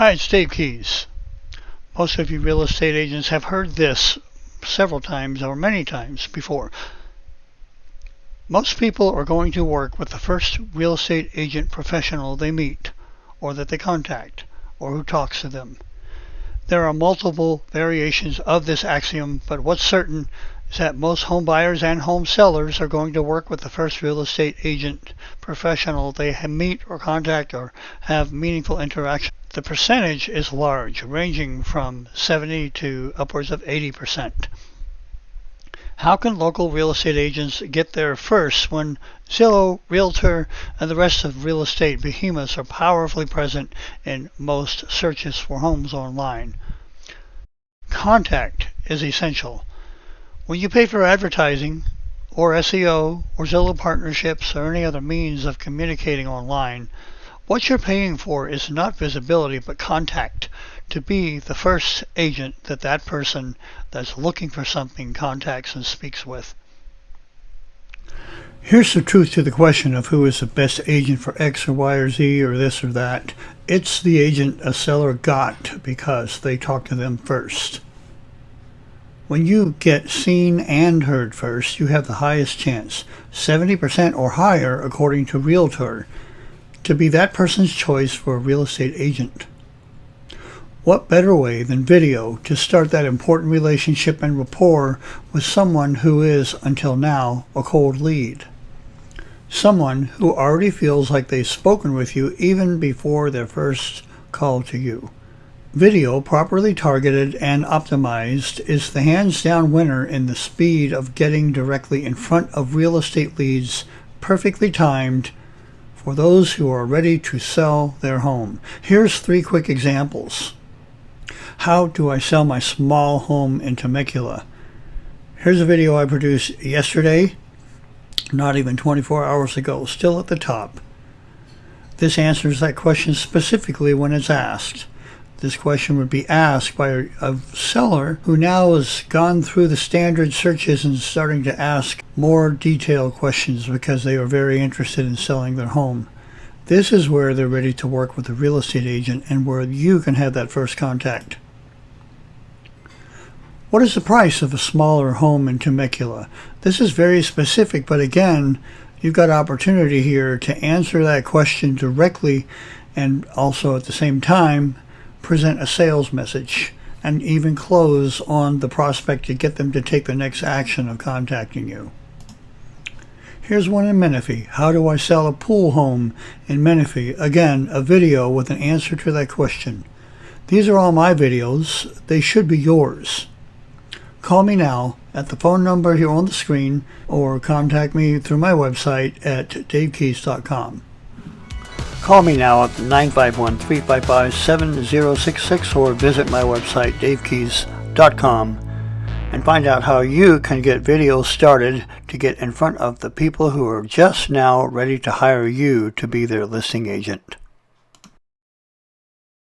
Hi, it's Dave Keys. Most of you real estate agents have heard this several times or many times before. Most people are going to work with the first real estate agent professional they meet, or that they contact, or who talks to them. There are multiple variations of this axiom, but what's certain is that most home buyers and home sellers are going to work with the first real estate agent professional they meet or contact or have meaningful interaction the percentage is large, ranging from 70 to upwards of 80%. How can local real estate agents get there first when Zillow, Realtor, and the rest of real estate behemoths are powerfully present in most searches for homes online? Contact is essential. When you pay for advertising, or SEO, or Zillow partnerships, or any other means of communicating online, what you're paying for is not visibility, but contact. To be the first agent that that person that's looking for something contacts and speaks with. Here's the truth to the question of who is the best agent for X or Y or Z or this or that. It's the agent a seller got because they talked to them first. When you get seen and heard first, you have the highest chance, 70% or higher according to Realtor to be that person's choice for a real estate agent. What better way than video to start that important relationship and rapport with someone who is, until now, a cold lead? Someone who already feels like they've spoken with you even before their first call to you. Video, properly targeted and optimized, is the hands down winner in the speed of getting directly in front of real estate leads, perfectly timed for those who are ready to sell their home. Here's three quick examples. How do I sell my small home in Temecula? Here's a video I produced yesterday, not even 24 hours ago, still at the top. This answers that question specifically when it's asked. This question would be asked by a, a, seller who now has gone through the standard searches and starting to ask more detailed questions because they are very interested in selling their home. This is where they're ready to work with a real estate agent and where you can have that first contact. What is the price of a smaller home in Temecula? This is very specific, but again, you've got opportunity here to answer that question directly and also at the same time present a sales message and even close on the prospect to get them to take the next action of contacting you. Here's one in Menifee. How do I sell a pool home in Menifee? Again, a video with an answer to that question. These are all my videos. They should be yours. Call me now at the phone number here on the screen or contact me through my website at davekeys.com. Call me now at 951-355-7066 or visit my website davekeys.com and find out how you can get videos started to get in front of the people who are just now ready to hire you to be their listing agent.